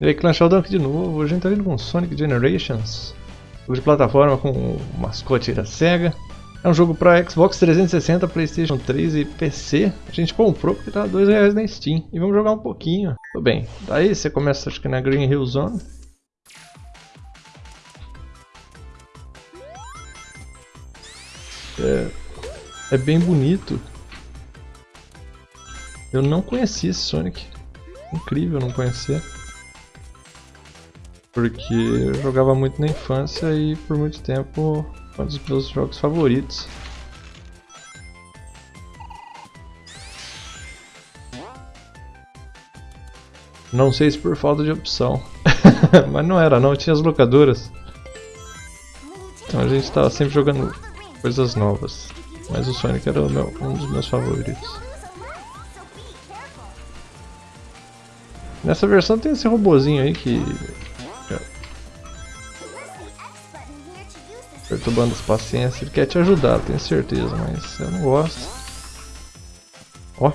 E aí, Clan Sheldon aqui de novo. Hoje a gente tá vindo com Sonic Generations. Jogo de plataforma com o mascote da SEGA. É um jogo para Xbox 360, Playstation 3 e PC. A gente comprou porque tá R$ reais na Steam. E vamos jogar um pouquinho. Tudo bem. Daí você começa acho que na Green Hill Zone. É, é bem bonito. Eu não conhecia esse Sonic. Incrível não conhecer porque eu jogava muito na infância e por muito tempo um dos meus jogos favoritos. Não sei se por falta de opção, mas não era não, tinha as locadoras. Então a gente estava sempre jogando coisas novas, mas o Sonic era meu, um dos meus favoritos. Nessa versão tem esse robozinho aí que perturbando as paciências. Ele quer te ajudar, tenho certeza, mas eu não gosto. Ó.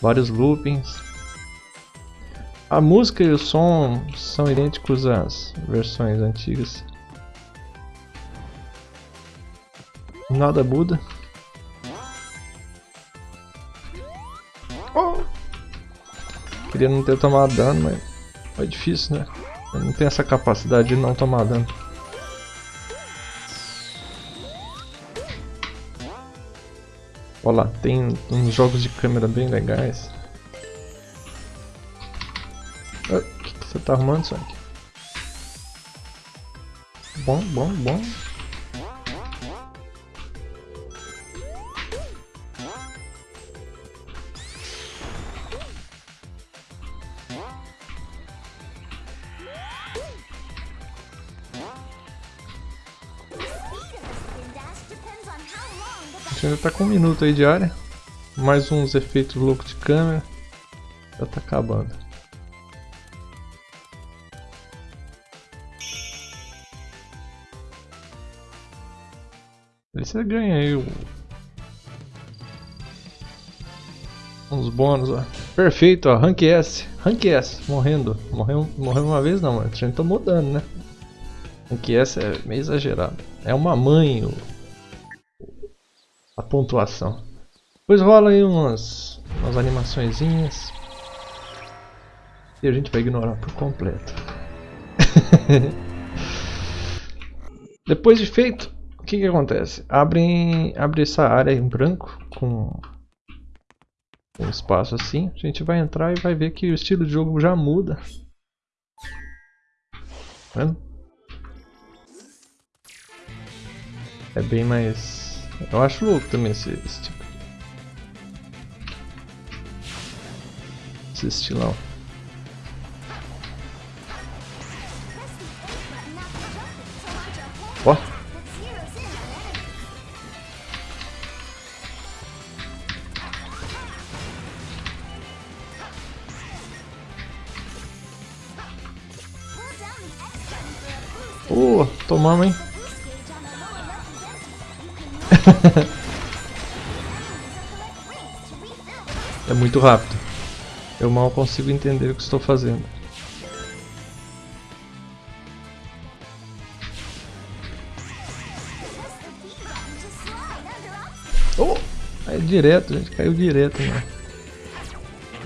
Vários loopings. A música e o som são idênticos às versões antigas. Nada muda. Oh. Queria não ter tomado dano, mas é difícil, né? Eu não tenho essa capacidade de não tomar dano. Olha lá, tem uns jogos de câmera bem legais. Ah, o que, que você tá arrumando, Sonic? Bom, bom, bom. Gente ainda tá com um minuto aí de área. Mais uns efeitos loucos de câmera. Já tá acabando. Aí você ganha aí o... uns bônus, ó. Perfeito, ó. Rank S. Rank S, morrendo. Morreu, morreu uma vez não, mas a gente tá mudando, né? Rank S é meio exagerado. É uma mãe o a pontuação. Depois rola aí umas, umas animaçõezinhas. E a gente vai ignorar por completo. Depois de feito, o que, que acontece? Abre, abre essa área em branco com um espaço assim. A gente vai entrar e vai ver que o estilo de jogo já muda. Tá vendo? É bem mais eu acho louco também esse, esse tipo. Esse estilão. Ó. Oh, tomamos, hein? é muito rápido. Eu mal consigo entender o que estou fazendo. Oh! É direto, gente. Caiu direto né?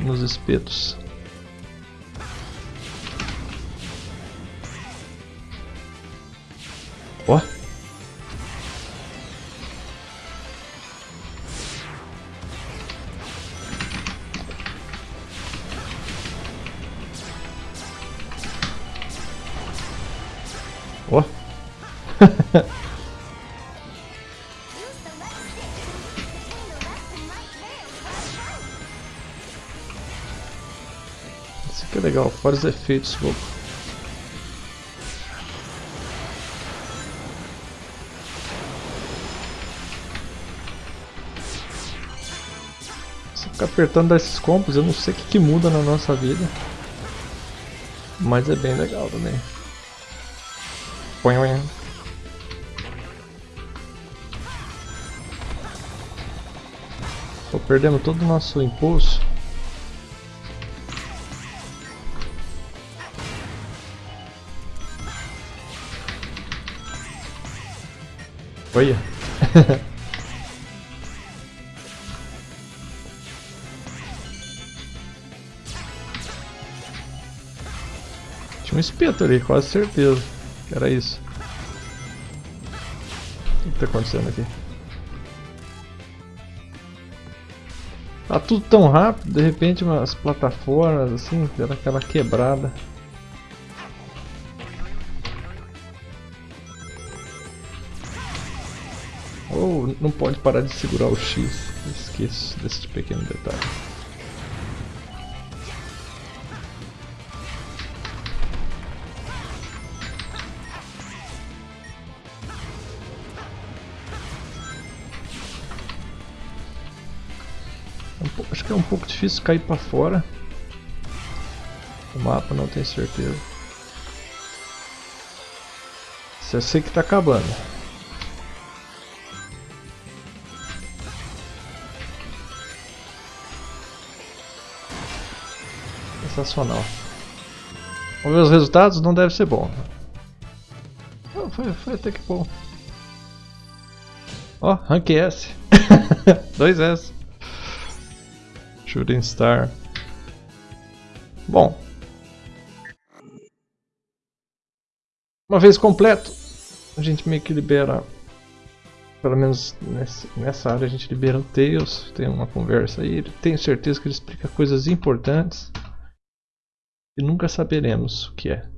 nos espetos. Ó! Oh. Isso aqui é legal, fora os efeitos. Se ficar apertando esses combos, eu não sei o que, que muda na nossa vida. Mas é bem legal também. Pô, perdemos todo o nosso impulso. Olha. Tinha um espeto ali, quase certeza. Era isso. O que está acontecendo aqui? Tá tudo tão rápido, de repente umas plataformas assim, dando aquela quebrada. Ou oh, não pode parar de segurar o X. Esqueço desse pequeno detalhe. Acho que é um pouco difícil cair para fora. O mapa não tenho certeza. Eu sei que está acabando. Sensacional. Vamos ver os resultados? Não deve ser bom. Foi, foi até que bom. Ó, oh, rank S. 2S. Shooting Star. Bom. Uma vez completo, a gente meio que libera, pelo menos nessa área a gente libera o Tails, tem uma conversa aí, tenho certeza que ele explica coisas importantes e nunca saberemos o que é.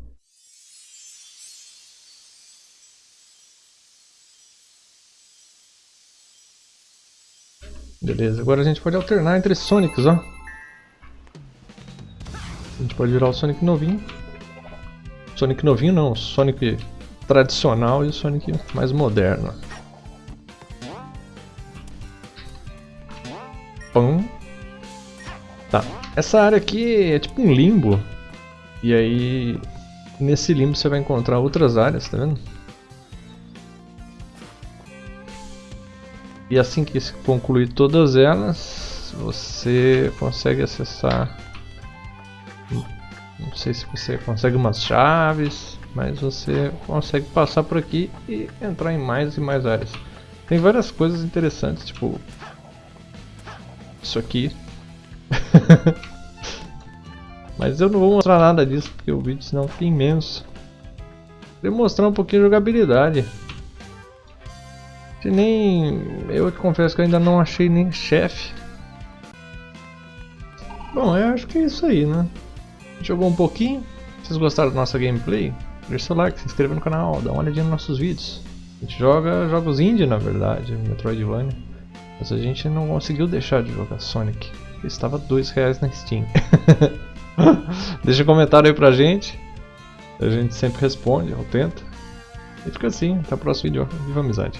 Beleza, agora a gente pode alternar entre Sonics, ó. A gente pode virar o Sonic novinho. Sonic novinho não, Sonic tradicional e o Sonic mais moderno. Pum. Tá, essa área aqui é tipo um limbo. E aí, nesse limbo você vai encontrar outras áreas, tá vendo? E assim que concluir todas elas, você consegue acessar. Não sei se você consegue umas chaves, mas você consegue passar por aqui e entrar em mais e mais áreas. Tem várias coisas interessantes, tipo isso aqui. mas eu não vou mostrar nada disso porque o vídeo senão fica imenso. Vou mostrar um pouquinho de jogabilidade. Nem. Eu te confesso que eu ainda não achei nem chefe. Bom, eu acho que é isso aí, né? Jogou um pouquinho. Vocês gostaram da nossa gameplay, deixa seu like, se inscreva no canal, dá uma olhadinha nos nossos vídeos. A gente joga jogos indie na verdade, Metroidvania. Mas a gente não conseguiu deixar de jogar Sonic. Estava dois reais na Steam. Deixa um comentário aí pra gente. A gente sempre responde, ou tenta. E fica assim, até o próximo vídeo. Viva a amizade!